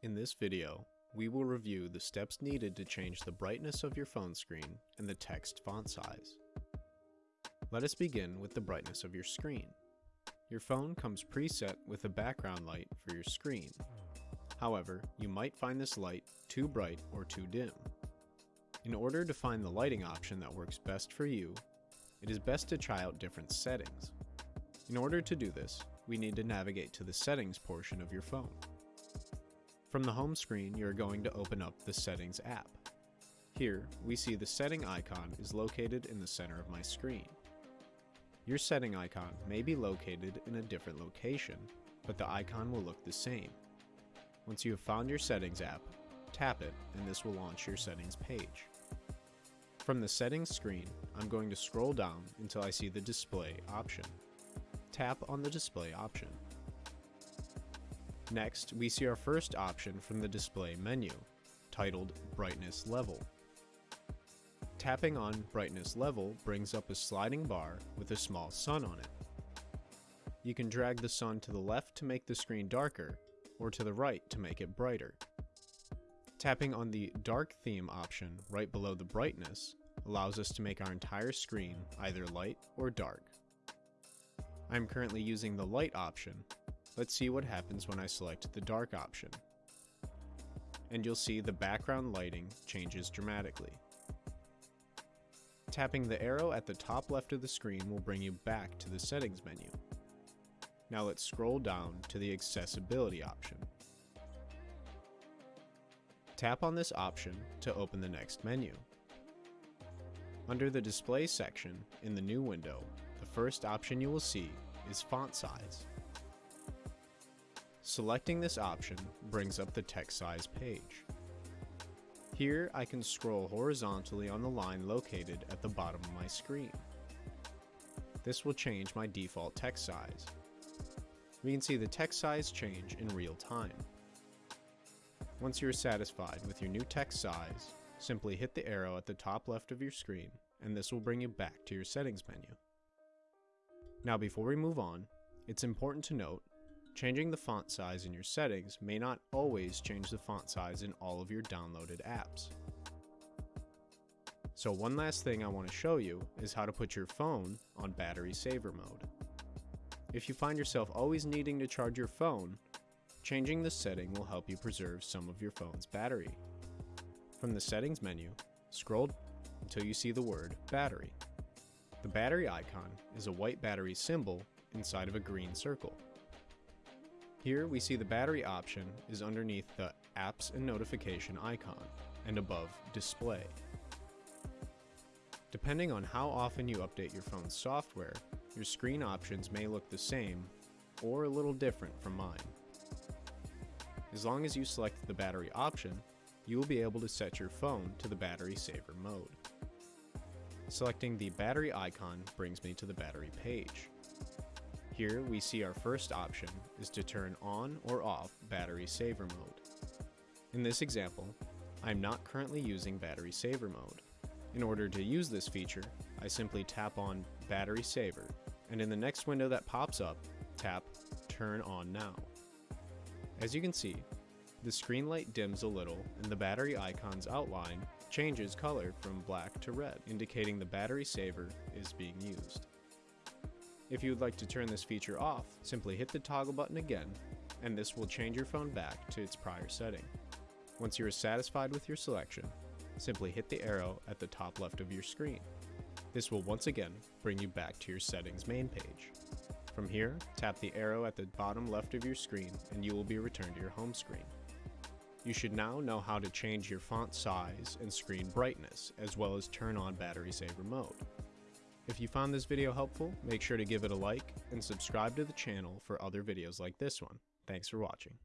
In this video, we will review the steps needed to change the brightness of your phone screen and the text font size. Let us begin with the brightness of your screen. Your phone comes preset with a background light for your screen. However, you might find this light too bright or too dim. In order to find the lighting option that works best for you, it is best to try out different settings. In order to do this, we need to navigate to the settings portion of your phone. From the home screen, you're going to open up the Settings app. Here, we see the setting icon is located in the center of my screen. Your setting icon may be located in a different location, but the icon will look the same. Once you have found your Settings app, tap it and this will launch your settings page. From the settings screen, I'm going to scroll down until I see the display option. Tap on the display option. Next, we see our first option from the display menu, titled Brightness Level. Tapping on Brightness Level brings up a sliding bar with a small sun on it. You can drag the sun to the left to make the screen darker, or to the right to make it brighter. Tapping on the Dark Theme option right below the brightness allows us to make our entire screen either light or dark. I'm currently using the light option, Let's see what happens when I select the dark option. And you'll see the background lighting changes dramatically. Tapping the arrow at the top left of the screen will bring you back to the settings menu. Now let's scroll down to the accessibility option. Tap on this option to open the next menu. Under the display section in the new window, the first option you will see is font size. Selecting this option brings up the text size page. Here I can scroll horizontally on the line located at the bottom of my screen. This will change my default text size. We can see the text size change in real time. Once you are satisfied with your new text size, simply hit the arrow at the top left of your screen and this will bring you back to your settings menu. Now before we move on, it's important to note Changing the font size in your settings may not always change the font size in all of your downloaded apps. So one last thing I want to show you is how to put your phone on battery saver mode. If you find yourself always needing to charge your phone, changing this setting will help you preserve some of your phone's battery. From the settings menu, scroll until you see the word battery. The battery icon is a white battery symbol inside of a green circle. Here we see the battery option is underneath the apps and notification icon and above display. Depending on how often you update your phone's software, your screen options may look the same or a little different from mine. As long as you select the battery option, you will be able to set your phone to the battery saver mode. Selecting the battery icon brings me to the battery page. Here we see our first option is to turn on or off battery saver mode. In this example, I'm not currently using battery saver mode. In order to use this feature, I simply tap on battery saver and in the next window that pops up, tap turn on now. As you can see, the screen light dims a little and the battery icon's outline changes color from black to red, indicating the battery saver is being used. If you would like to turn this feature off, simply hit the toggle button again, and this will change your phone back to its prior setting. Once you are satisfied with your selection, simply hit the arrow at the top left of your screen. This will once again bring you back to your settings main page. From here, tap the arrow at the bottom left of your screen and you will be returned to your home screen. You should now know how to change your font size and screen brightness, as well as turn on battery saver mode. If you found this video helpful, make sure to give it a like and subscribe to the channel for other videos like this one. Thanks for watching.